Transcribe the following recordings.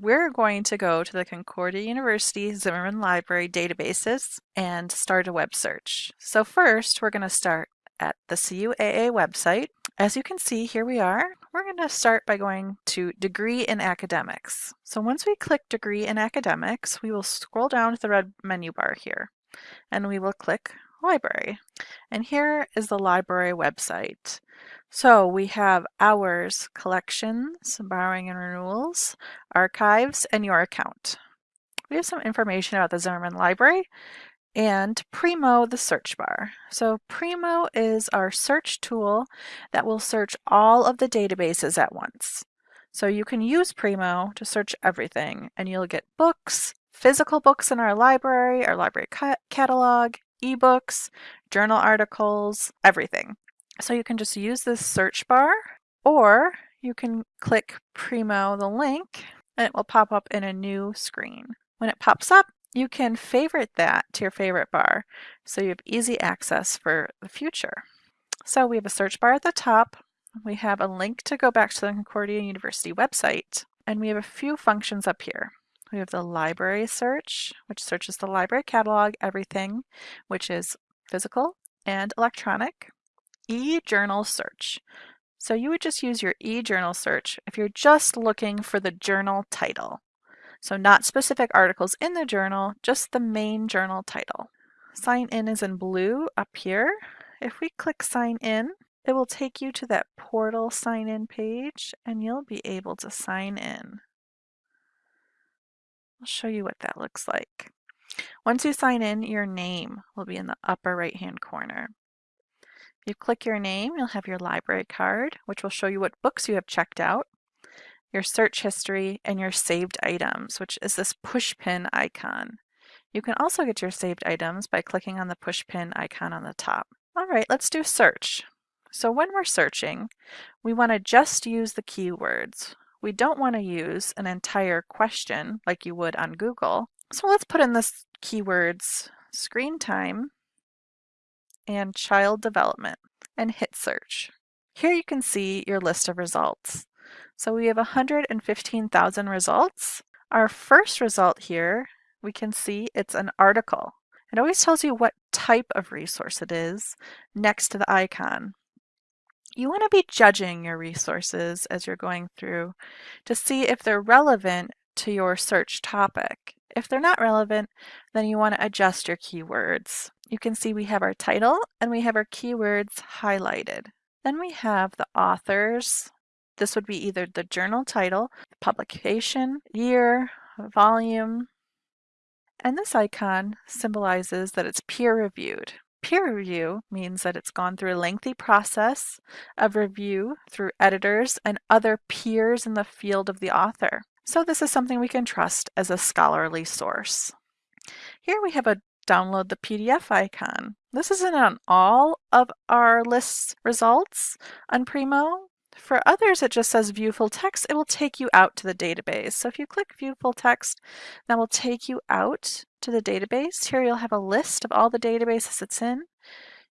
we're going to go to the Concordia University Zimmerman Library databases and start a web search. So first, we're going to start at the CUAA website. As you can see, here we are. We're going to start by going to Degree in Academics. So once we click Degree in Academics, we will scroll down to the red menu bar here, and we will click Library. And here is the library website. So we have hours, collections, borrowing and renewals, archives, and your account. We have some information about the Zimmerman Library and Primo, the search bar. So Primo is our search tool that will search all of the databases at once. So you can use Primo to search everything and you'll get books, physical books in our library, our library ca catalog, ebooks, journal articles, everything. So you can just use this search bar or you can click Primo the link and it will pop up in a new screen. When it pops up, you can favorite that to your favorite bar so you have easy access for the future. So we have a search bar at the top. We have a link to go back to the Concordia University website and we have a few functions up here. We have the library search, which searches the library catalog, everything, which is physical and electronic e-journal search. So you would just use your e-journal search if you're just looking for the journal title. So not specific articles in the journal, just the main journal title. Sign in is in blue up here. If we click sign in, it will take you to that portal sign in page and you'll be able to sign in. I'll show you what that looks like. Once you sign in, your name will be in the upper right hand corner. If you click your name, you'll have your library card, which will show you what books you have checked out, your search history, and your saved items, which is this pushpin icon. You can also get your saved items by clicking on the pushpin icon on the top. All right, let's do search. So when we're searching, we want to just use the keywords. We don't want to use an entire question like you would on Google. So let's put in this keywords screen time and child development and hit search. Here you can see your list of results. So we have 115,000 results. Our first result here, we can see it's an article. It always tells you what type of resource it is next to the icon. You want to be judging your resources as you're going through to see if they're relevant to your search topic. If they're not relevant, then you want to adjust your keywords. You can see we have our title and we have our keywords highlighted. Then we have the authors. This would be either the journal title, publication, year, volume, and this icon symbolizes that it's peer-reviewed. Peer review means that it's gone through a lengthy process of review through editors and other peers in the field of the author. So this is something we can trust as a scholarly source. Here we have a download the PDF icon. This isn't on all of our list results on Primo. For others, it just says view full text. It will take you out to the database. So if you click view full text, that will take you out to the database. Here you'll have a list of all the databases it's in.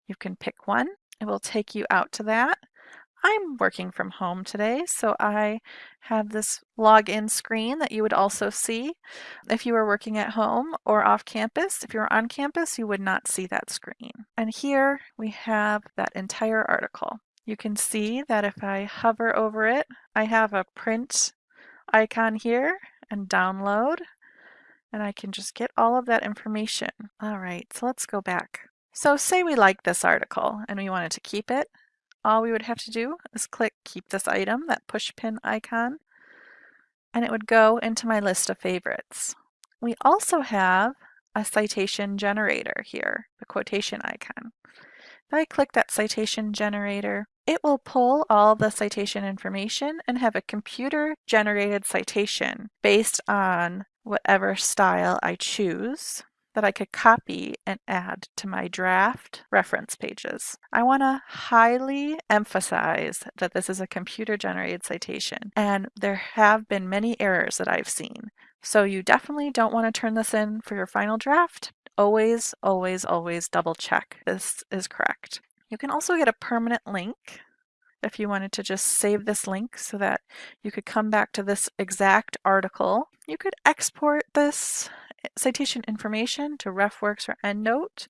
You can pick one. It will take you out to that. I'm working from home today, so I have this login screen that you would also see if you were working at home or off campus. If you were on campus, you would not see that screen. And here we have that entire article. You can see that if I hover over it, I have a print icon here and download, and I can just get all of that information. All right, so let's go back. So say we like this article and we wanted to keep it all we would have to do is click keep this item, that push pin icon, and it would go into my list of favorites. We also have a citation generator here, the quotation icon. If I click that citation generator, it will pull all the citation information and have a computer generated citation based on whatever style I choose that I could copy and add to my draft reference pages. I want to highly emphasize that this is a computer generated citation and there have been many errors that I've seen. So you definitely don't want to turn this in for your final draft. Always, always, always double check this is correct. You can also get a permanent link if you wanted to just save this link so that you could come back to this exact article. You could export this eh, citation information to RefWorks or EndNote.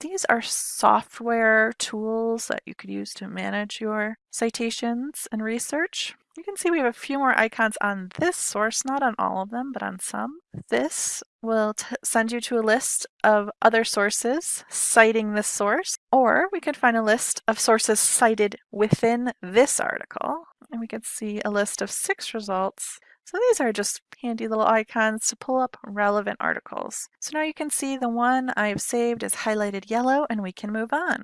These are software tools that you could use to manage your citations and research. You can see we have a few more icons on this source, not on all of them, but on some. This will send you to a list of other sources citing this source, or we could find a list of sources cited within this article, and we could see a list of six results so these are just handy little icons to pull up relevant articles. So now you can see the one I've saved is highlighted yellow and we can move on.